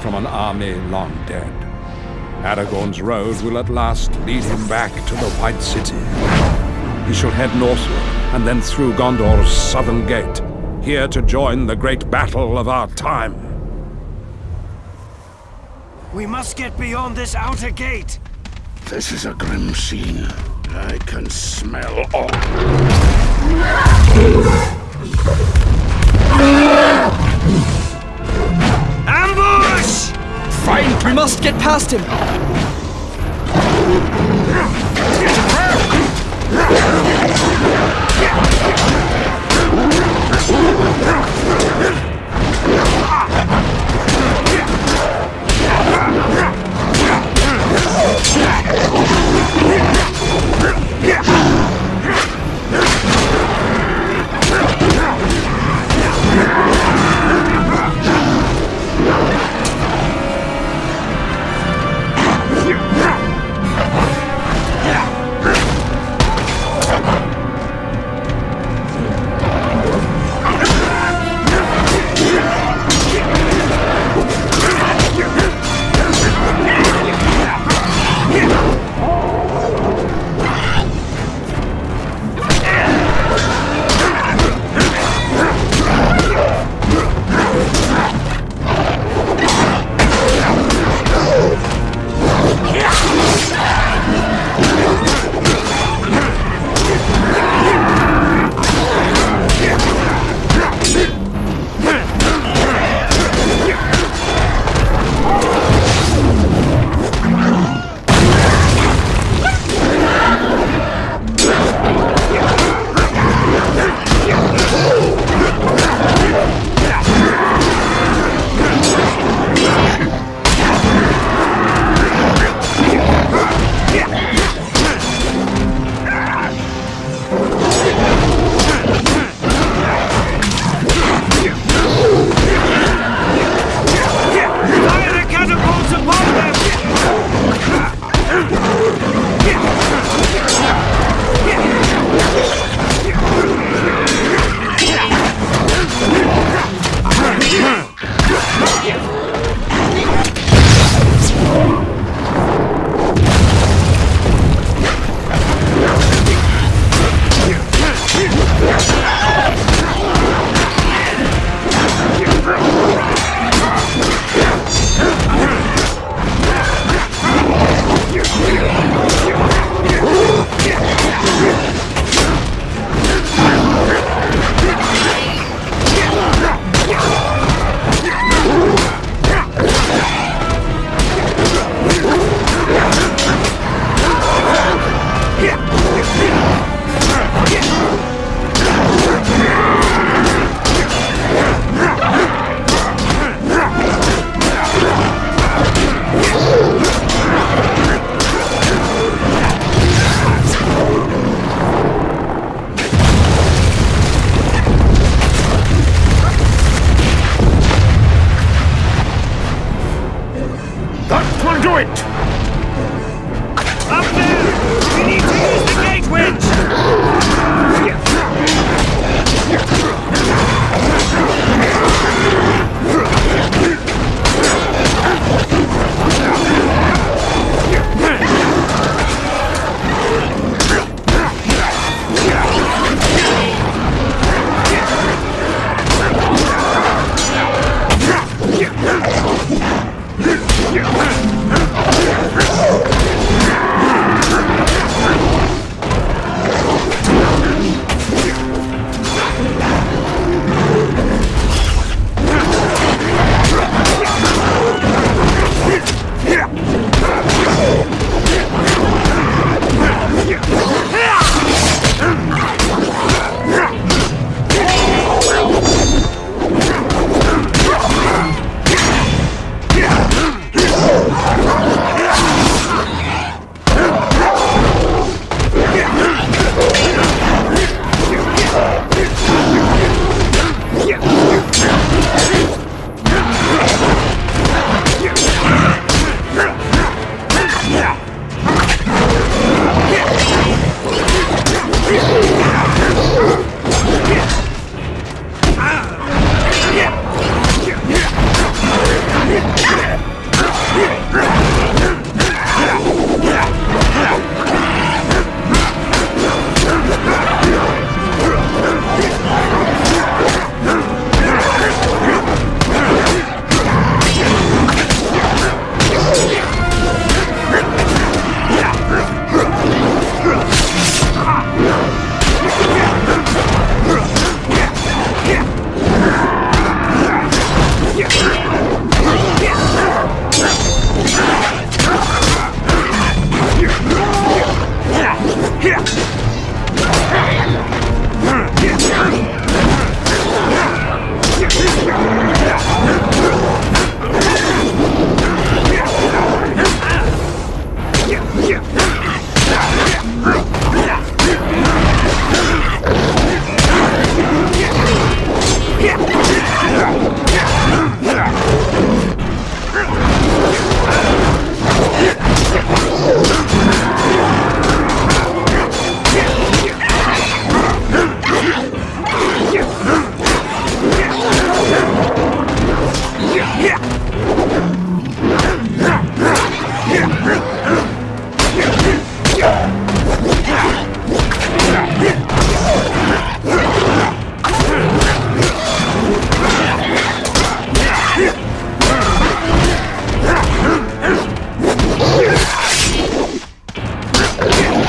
from an army long dead. Aragorn's road will at last lead him back to the White City. He shall head northward and then through Gondor's southern gate, here to join the great battle of our time. We must get beyond this outer gate. This is a grim scene. I can smell all. Ambush! Fine, we must get past him.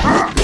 Ah!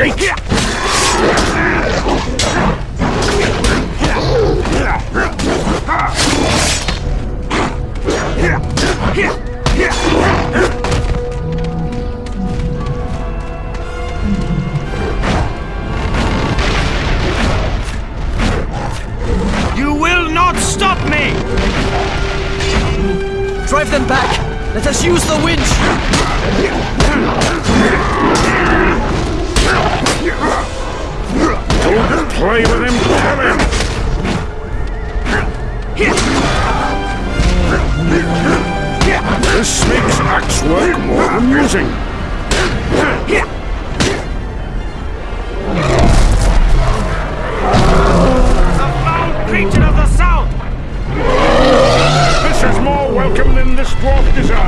Up and open the gate. You will not stop me! Drive them back! Let us use the winch! Don't play with him, kill him! This makes axe work more amusing. The foul creature of the south! This is more welcome than this dwarf deserves.